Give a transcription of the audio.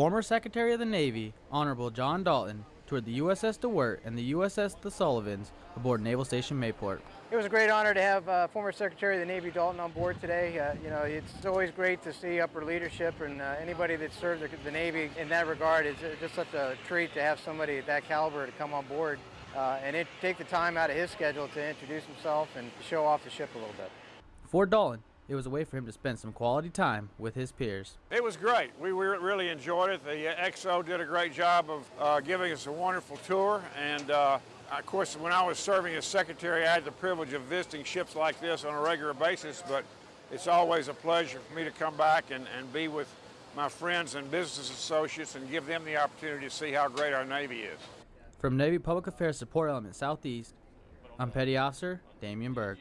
Former Secretary of the Navy, Honorable John Dalton, toured the USS De Wert and the USS The Sullivans aboard Naval Station Mayport. It was a great honor to have uh, former Secretary of the Navy Dalton on board today. Uh, you know, it's always great to see upper leadership and uh, anybody that served the, Navy in that regard. It's just such a treat to have somebody at that caliber to come on board uh, and it, take the time out of his schedule to introduce himself and show off the ship a little bit. For Dalton, it was a way for him to spend some quality time with his peers. It was great. We really enjoyed it. The XO did a great job of uh, giving us a wonderful tour and uh, of course, when I was serving as secretary, I had the privilege of visiting ships like this on a regular basis, but it's always a pleasure for me to come back and, and be with my friends and business associates and give them the opportunity to see how great our Navy is. From Navy Public Affairs Support Element Southeast, I'm Petty Officer Damian Berg.